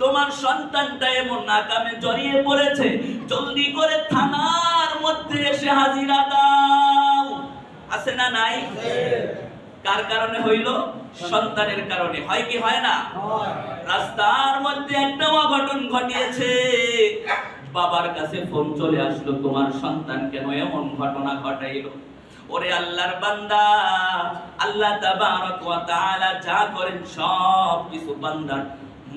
তোমার সন্তানটা এমন নাকামে জড়িয়ে পড়েছে, জলদি করে থানার মধ্যে এসে হাজিরা দাও। আছে না নাই? কার কারণে হইল? সন্তানের কারণে। হয় কি হয় না? রাস্তার মধ্যে একটা অঘটন ঘটিয়েছে। বাবার কাছে ফোন চলে আসলো, তোমার সন্তান কেন এমন ঘটনা ঘটাইলো? ওরে আল্লাহর বান্দা, আল্লাহ তাবারক ওয়া তাআলা যা করেন সব কিছু বান্দার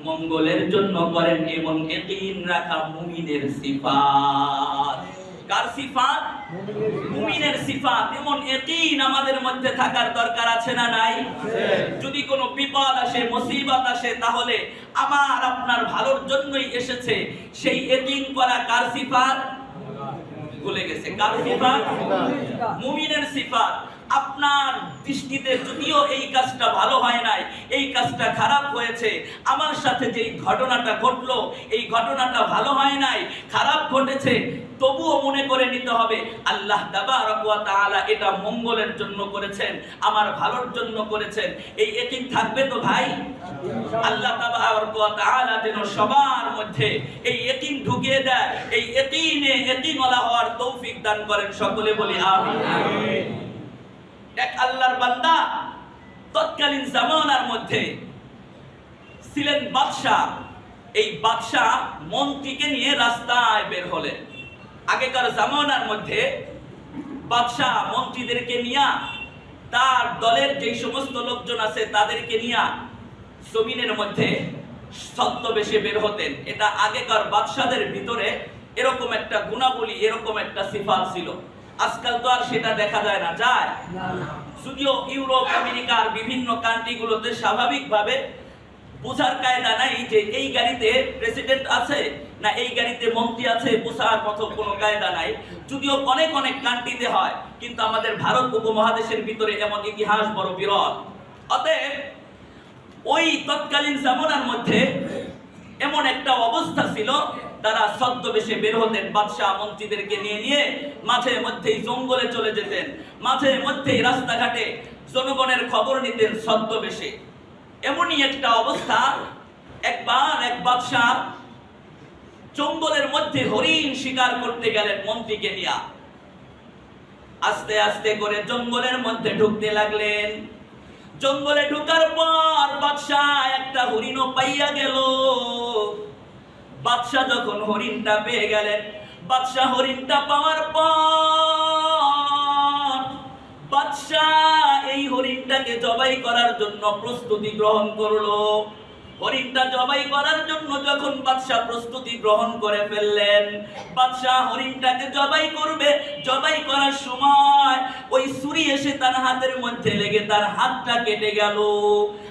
মঙ্গলের জন্য করেন এবং ইয়াকিন রাখা মুমিনের সিফাত। কার সিফাত? মুমিনের সিফাত। এমন ইয়াকিন আমাদের মধ্যে থাকার দরকার আছে না নাই? যদি কোনো বিপদ আসে মুসিবত আসে তাহলে আমার আপনার ভালোর জন্যই এসেছে সেই ইয়াকিন করা কার সিফাত? ভুলে গেছে। কার সিফাত? মুমিনের সিফাত। আপনার দৃষ্টিতে যদিও এই কাজটা ভালো হয় নাই, এই কাজটা খারাপ হয়েছে, আমার সাথে যেই ঘটনাটা ঘটলো, এই ঘটনাটা ভালো হয় নাই, খারাপ ঘটেছে, তবুও মনে করে নিতে হবে, আল্লাহ তাআলা এটা মঙ্গলের জন্য করেছেন, আমার ভালোর জন্য করেছেন, এই একিন থাকবে তো ভাই? আল্লাহ তাআলা যেন সবার মধ্যে এই একিন ঢুকিয়ে দেয়, এই একিনে একিনওয়ালা হওয়ার তৌফিক দান করেন, সকলে বলি আমিন। এক আল্লাহর বান্দা তৎকালীন জামানার মধ্যে ছিলেন বাদশাহ। এই বাদশাহ মন্ত্রীকে নিয়ে রাস্তায় বের হলেন। আগেকার জামানার মধ্যে বাদশাহ মন্ত্রীদেরকে নিয়ে তার দলের যে সমস্ত লোকজন আছে তাদেরকে নিয়ে জমিনের মধ্যে ছদ্মবেশে বের হতেন। এটা আগেকার বাদশাদের ভিতরে এরকম একটা গুণাবলী, এরকম একটা সিফাত ছিল। আজকাল তো আর সেটা দেখা যায় না, যায়। যদিও ইউরোপ, আমেরিকার বিভিন্ন কান্ট্রিগুলোতে স্বাভাবিকভাবে বোঝার কায়দা নাই যে এই গাড়িতে প্রেসিডেন্ট আছে না এই গাড়িতে মন্ত্রী আছে, বোঝার মতো কোনো কায়দা নাই। যদিও অনেক অনেক কান্ট্রিতে হয়, কিন্তু আমাদের ভারত উপমহাদেশের ভিতরে এমন ইতিহাস বড় বিরল। অতএব, ওই তৎকালীন জামানার মধ্যে এমন একটা অবস্থা ছিল তারা ছদ্মবেশে বের হতেন বাদশাহ মন্ত্রীদেরকে নিয়ে নিয়ে মাঝে মধ্যেই জঙ্গলে চলে যেতেন। মাঝে মধ্যেই রাস্তাঘাটে জনগণের খবর নিতেন ছদ্মবেশে। এমনই একটা অবস্থা, একবার এক বাদশাহ জঙ্গলের মধ্যে হরিণ শিকার করতে গেলেন মন্ত্রীকে নিয়ে। আস্তে আস্তে করে জঙ্গলের মধ্যে ঢুকতে লাগলেন। জঙ্গলে ঢুকার পর বাদশাহ একটা হরিণও পাইয়া গেল। বাদশাহ যখন হরিণটা পেয়ে গেলেন, বাদশাহ হরিণটা পাওয়ার পর বাদশাহ এই হরিণটাকে জবাই করার জন্য প্রস্তুতি গ্রহণ করল। হরিণটা জবাই করার জন্য যখন বাদশাহ প্রস্তুতি গ্রহণ করে ফেললেন, বাদশাহ হরিণটাকে জবাই করবে। জবাই করার সময় ওই ছুরি এসে তার হাতের মধ্যে লেগে তার হাতটা কেটে গেল।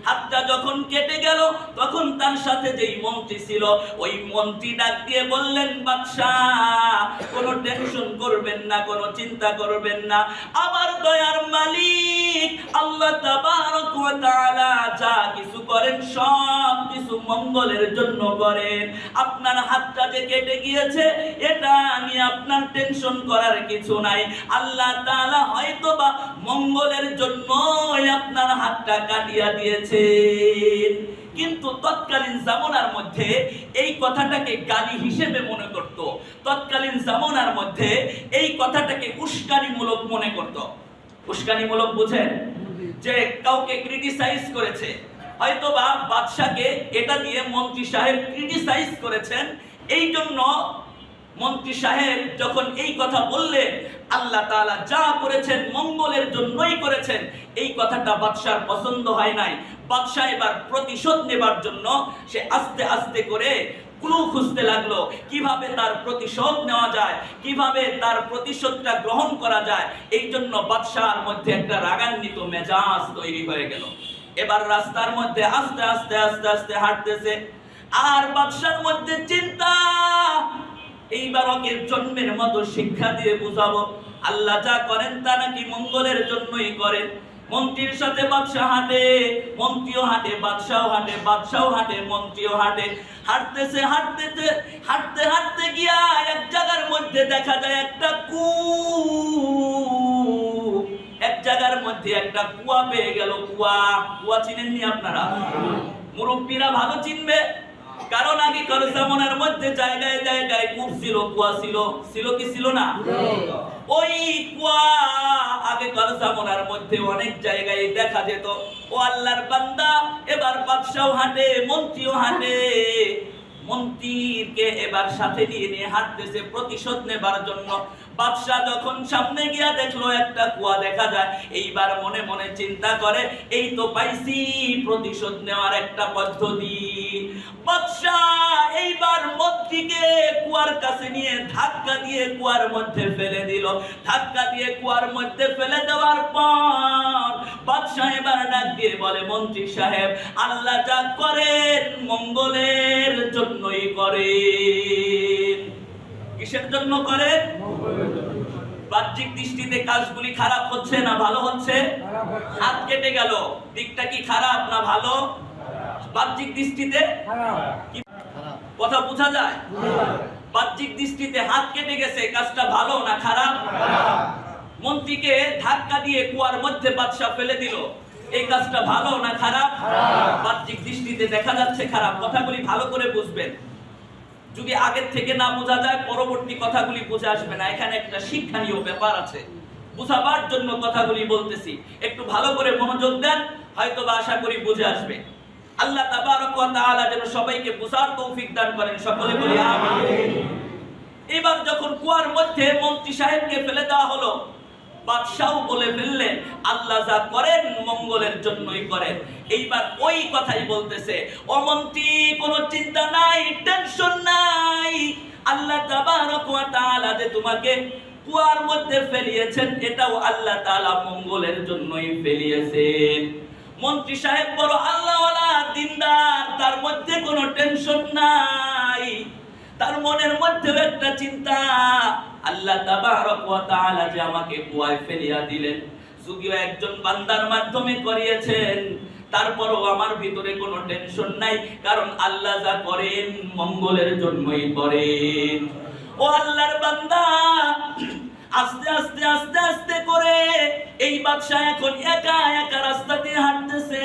হাতটা যখন কেটে গেল, তখন তার সাথে যেই মন্ত্রী ছিল, ওই মন্ত্রী ডাক দিয়ে বললেন, বাদশাহ, কোনো টেনশন করবেন না, কোনো চিন্তা করবেন না। আমার দয়ার মালিক আল্লাহ তাবারক ওয়া তাআলা যা কিছু করেন সব কিছু মঙ্গলের জন্য করেন। আপনার হাতটা যে কেটে গিয়েছে, এটা নিয়ে আপনার টেনশন করার কিছু নাই। আল্লাহ তাআলা হয়তোবা মঙ্গলের জন্যই আপনার হাতটা কাটিয়া দিয়েছেন। কিন্তু তৎকালীন জামানার মধ্যে এই কথাটাকে গালি হিসেবে মনে করত। তৎকালীন জামানার মধ্যে এই কথাটাকে উস্কানিমূলক মনে করত। উস্কানিমূলক বুঝেন? যে কাউকে ক্রিটিসাইজ করেছে। হয়তো বা বাদশাকে এটা দিয়ে মন্ত্রী সাহেব ক্রিটিসাইজ করেছেন। এই জন্য মন্ত্রী সাহেব যখন এই কথা বললেন, আল্লাহ তাআলা যা করেছেন মঙ্গলের জন্যই করেছেন, এই কথাটা বাদশার পছন্দ হয় নাই। বাদশাহ এবার প্রতিশোধ নেবার জন্য সে আস্তে আস্তে করে ক্লু খুঁজতে লাগল। কীভাবে তার প্রতিশোধ নেওয়া যায়? কীভাবে তার প্রতিশোধটা গ্রহণ করা যায়? এই জন্য বাদশার মধ্যে একটা রাগান্বিত মেজাজ তৈরি হয়ে গেল। এবার রাস্তার মধ্যে আস্তে আস্তে আস্তে আস্তে হাঁটতেছে। আর বাদশার মধ্যে চিন্তা, এইবার ওকে জন্মের মতো শিক্ষা দিয়ে বুঝাবো। আল্লাহ যা করেন তা নাকি মঙ্গলের জন্যই করেন। মন্ত্রীর সাথে বাদশাহ হাঁটে, মন্ত্রীও হাঁটে বাদশাও হাঁটে বাদশাও হাঁটে, মন্ত্রীও হাঁটে। হাঁটতেছে হাঁটতেছে, হাঁটতে হাঁটতে গিয়া এক জায়গার মধ্যে দেখা যায় একটা কু এক জায়গার মধ্যে একটা কুয়া পেয়ে গেল, কুয়া কুয়া চিনেননি আপনারা? মুরব্বীরা ভালো চিনবে? কারণ আগে কারও জামানার মধ্যে জায়গায় জায়গায় কূপ ছিল, কুয়া ছিল। ছিল কি ছিল না? ওই কুয়া আগে কার জামানার মধ্যে অনেক জায়গায় দেখা যেত। ও আল্লাহর বান্দা, এবার বাদশাহ হাঁটে, মন্ত্রীও হাঁটে। মন্ত্রীকে এবার সাথে নিয়ে নিয়ে হাঁটতেছে, প্রতিশোধ নেবার জন্য। বাদশাহ যখন সামনে গিয়া দেখল, একটা কুয়া দেখা যায়। এইবার মনে মনে চিন্তা করে, এই তো পাইছি প্রতিশোধ নেওয়ার একটা পদ্ধতি। বাদশাহ এইবার মন্ত্রীকে কুয়ার কাছে নিয়ে ধাক্কা দিয়ে কুয়ার মধ্যে ফেলে দিল। ধাক্কা দিয়ে কুয়ার মধ্যে ফেলে দেওয়ার পর বাদশাহ এবার ডাক দিয়ে বলে, মন্ত্রী সাহেব, আল্লাহ যা করেন মঙ্গলের জন্যই করেন। কিসের জন্য করেন বাহ্যিক দৃষ্টিতে কাজগুলি খারাপ হচ্ছে না ভালো হচ্ছে? হাত কেটে গেল। দিকটা কি খারাপ না ভালো? বাহ্যিক দৃষ্টিতে? কথা বোঝা যায়? বাহ্যিক দৃষ্টিতে হাত কেটে গেছে, কাজটা ভালো না খারাপ? মন্ত্রীকে ধাক্কা দিয়ে কুয়ার মধ্যে বাদশা ফেলে দিল। এই কাজটা ভালো না খারাপ? বাহ্যিক দৃষ্টিতে দেখা যাচ্ছে খারাপ। কথাগুলি ভালো করে বুঝবেন। যদি আগের থেকে না বোঝা যায়, পরবর্তী কথাগুলি বুঝে আসবে না। এখানে একটা শিক্ষণীয় ব্যাপার আছে। বুঝাবার জন্য কথাগুলি বলতেছি। একটু ভালো করে মনোযোগ দেন হয়তো বা আশা করি বুঝে আসবে। আল্লাহ তাবারক যেন সবাইকে বুঝার তৌফিক দান করেন, সকলে বলি এবার যখন কুয়ার মধ্যে মন্ত্রী সাহেবকে ফেলে দেওয়া হলো বাদশাহ বলে ফেললেন, আল্লাহ যা করেন মঙ্গলের জন্যই করেন। এইবার ওই কথাই বলতেছে ও মন্ত্রী কোনো চিন্তা নাই টেনশন নাই। আল্লাহ তাআলা যে তোমাকে কুয়ার মধ্যে ফেলিয়েছেন, এটাও আল্লাহ তাআলা মঙ্গলের জন্যই ফেলিয়েছেন। মন্ত্রী সাহেব বড় আল্লাহওয়ালা, দিনদার, তার মধ্যে কোনো টেনশন নাই। তার মনের মধ্যেও একটা চিন্তা। আল্লাহ তাআলা যে আমাকে কুয়ায় ফেলিয়া দিলেন যদিও একজন বান্দার মাধ্যমে করিয়েছেন। তারপরও আমার ভিতরে কোনো টেনশন নাই, কারণ আল্লাহ যা করেন মঙ্গলের জন্যই করেন। ও আল্লাহর বান্দা, আস্তে আস্তে আস্তে আস্তে করে এই বাদশাহ এখন একা একা রাস্তা দিয়ে হাঁটতেছে।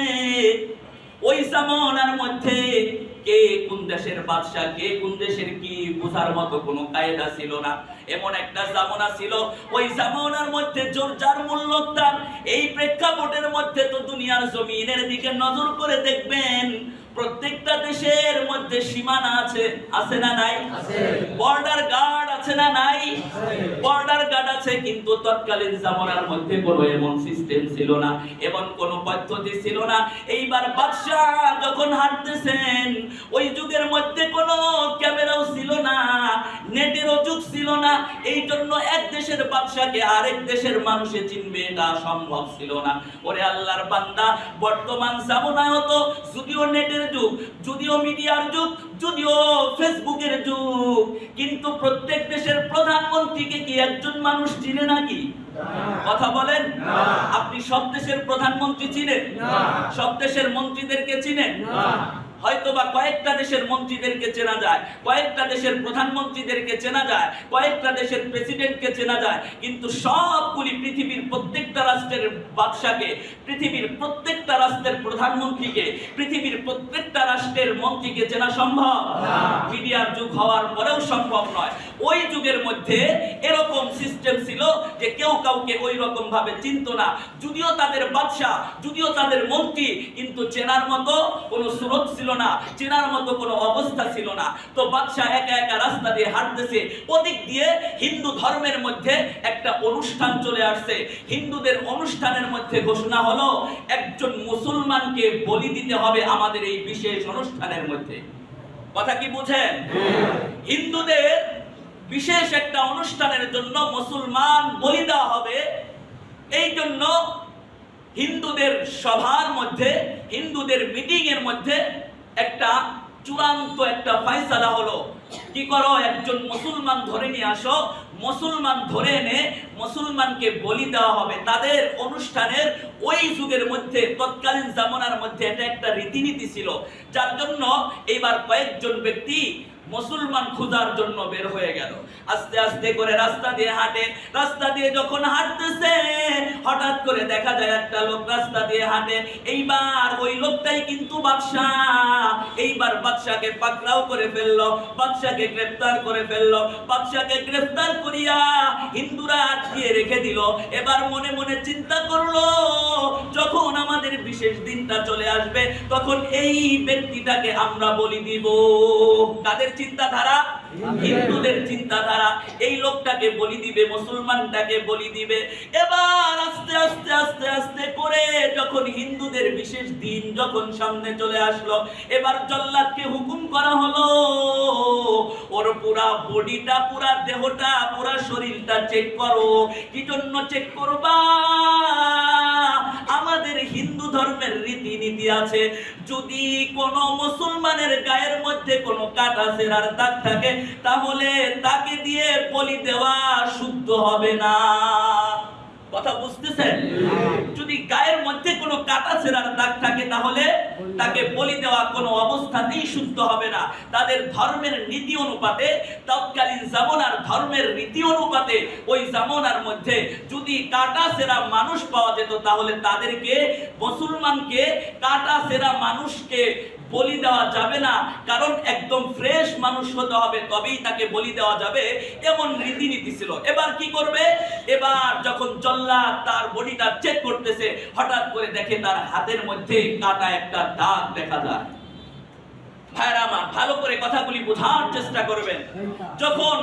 ওই সামনার মধ্যে কে কোন দেশের বাদশাহ কে কোন দেশের কি বোঝার মতো কোনো কায়দা ছিল না। এমন একটা জামানা ছিল। ওই জামানার মধ্যে জোর যার মূল্য তার। এই প্রেক্ষাপটের মধ্যে তো দুনিয়ার জমিনের দিকে নজর করে দেখবেন প্রত্যেকটা দেশের মধ্যে সীমানা আছে আছে না নাই? বর্ডার গার্ড আছে না নাই? বর্ডার গার্ড আছে, কিন্তু তৎকালীন জামানার মধ্যে কোনো এমন সিস্টেম ছিল না, এমন কোন পদ্ধতি ছিল না। এইবার বাদশাহ যখন হাঁটতেছেন ওই যুগের মধ্যে কোনো ক্যামেরাও ছিল না, নেটেরও যুগ ছিল না। এই জন্য এক দেশের বাদশাকে আরেক দেশের মানুষে চিনবে, এটা সম্ভব ছিল না। ওরে আল্লাহর বান্দা, বর্তমান জামানায় তো যদিও নেটের যুগ, যদিও মিডিয়ার যুগ যদিও ফেসবুকের যুগ কিন্তু প্রত্যেক দেশের প্রধানমন্ত্রীকে কি একজন মানুষ চিনে নাকি? কথা বলেন। আপনি সব দেশের প্রধানমন্ত্রী চিনেন? সব দেশের মন্ত্রীদেরকে চিনেন? হয়তো বা কয়েকটা দেশের মন্ত্রীদেরকে চেনা যায় কয়েকটা দেশের প্রধানমন্ত্রীদেরকে চেনা যায় কয়েকটা দেশের প্রেসিডেন্টকে চেনা যায় কিন্তু সবগুলি পৃথিবীর প্রত্যেকটা রাষ্ট্রের বাদশাকে পৃথিবীর প্রত্যেকটা রাষ্ট্রের প্রধানমন্ত্রীকে পৃথিবীর প্রত্যেকটা রাষ্ট্রের মন্ত্রীকে চেনা সম্ভব? মিডিয়ার যুগ হওয়ার পরেও সম্ভব নয়। ওই যুগের মধ্যে এরকম সিস্টেম ছিল যে কেউ কাউকে ওই রকম ভাবে চিনতো না। যদিও তাদের বাদশাহ যদিও তাদের মন্ত্রী কিন্তু চেনার মতো কোনো স্রোত ছিল না, চেনার মতো কোনো অবস্থা ছিল না। তো বাদশাহ একা একা রাস্তা দিয়ে হাঁটতেছে। ওদিক দিয়ে হিন্দু ধর্মের মধ্যে একটা অনুষ্ঠান চলে আসছে। হিন্দুদের অনুষ্ঠানের মধ্যে ঘোষণা হলো, একজন মুসলমানকে বলি দিতে হবে আমাদের এই বিশেষ অনুষ্ঠানের মধ্যে। কথা কি বুঝেন? হিন্দুদের বিশেষ একটা অনুষ্ঠানের জন্য মুসলমান বলি দেওয়া হবে। এই জন্য হিন্দুদের সভার মধ্যে, হিন্দুদের মিটিং এর মধ্যে একটা চূড়ান্ত একটা ফাইসালা হলো। কি করো, একজন মুসলমান ধরে নিয়ে আসো। মুসলমান ধরে এনে মুসলমানকে বলি দেওয়া হবে। তাদের অনুষ্ঠানের ওই যুগের মধ্যে, তৎকালীন জামানার মধ্যে এটা একটা রীতিনীতি ছিল। যার জন্য এইবার কয়েকজন ব্যক্তি মুসলমান খোঁজার জন্য বের হয়ে গেল। আস্তে আস্তে করে রাস্তা দিয়ে হাঁটে। রাস্তা দিয়ে যখন হাঁটতেছে, হঠাৎ করে দেখা যায় একটা লোক রাস্তা দিয়ে হাঁটে। এইবার ওই লোকটাই কিন্তু বাদশাহ। এইবার বাদশাকে পাকড়াও করে ফেলল বাদশাকে গ্রেফতার করে ফেলল। বাদশাকে গ্রেফতার করিয়া হিন্দুরা আটকিয়ে রেখে দিল। এবার মনে মনে চিন্তা করল, যখন আমাদের বিশেষ দিনটা চলে আসবে, তখন এই ব্যক্তিটাকে আমরা বলি দিব। কাদের চিন্তাধারা, হিন্দুদের চিন্তাধারা, এই লোকটাকে বলি দিবে, মুসলমানটাকে বলি দিবে। এবার আস্তে আস্তে আস্তে আস্তে করে যখন হিন্দুদের বিশেষ দিন যখন সামনে চলে আসলো, এবার জল্লাদকে হুকুম করা হলো, ওর পুরা বডিটা, পুরা দেহটা, পুরা শরীরটা চেক করো। কি জন্য চেক করবা? আমাদের হিন্দু ধর্মের রীতিনীতি আছে। যদি কোনো মুসলমানের গায়ের মধ্যে কোনো কাটা সেরার দাগ থাকে, তাহলে তাকে দিয়ে বলি দেওয়া শুদ্ধ হবে না। কথা বুঝতেছেন? যদি গায়ের মধ্যে কোনো কাটা ছেঁড়ার দাগ থাকে, তাহলে তাকে বলি দেওয়া কোনো অবস্থাতেই শুদ্ধ হবে না। তাদের ধর্মের নীতি অনুপাতে, তৎকালীন জামনার ধর্মের রীতি অনুপাতে, ওই জামনার মধ্যে যদি কাটা সেরা মানুষ পাওয়া যেত, তাহলে তাদেরকে, মুসলমানকে কাটা সেরা মানুষকে বলি দেওয়া যাবে না। কারণ একদম ফ্রেশ মানুষ হতে হবে, তবেই তাকে বলি দেওয়া যাবে। এমন রীতিনীতি ছিল। এবার কি করবে? এবার যখন জল্লা তার বডিটা চেক করতেছে, হঠাৎ করে দেখে তার হাতের মধ্যে কাটা একটা দাগ দেখা যায়। ভাইরা আমার, ভালো করে কথাগুলি বোঝার চেষ্টা করবেন। যখন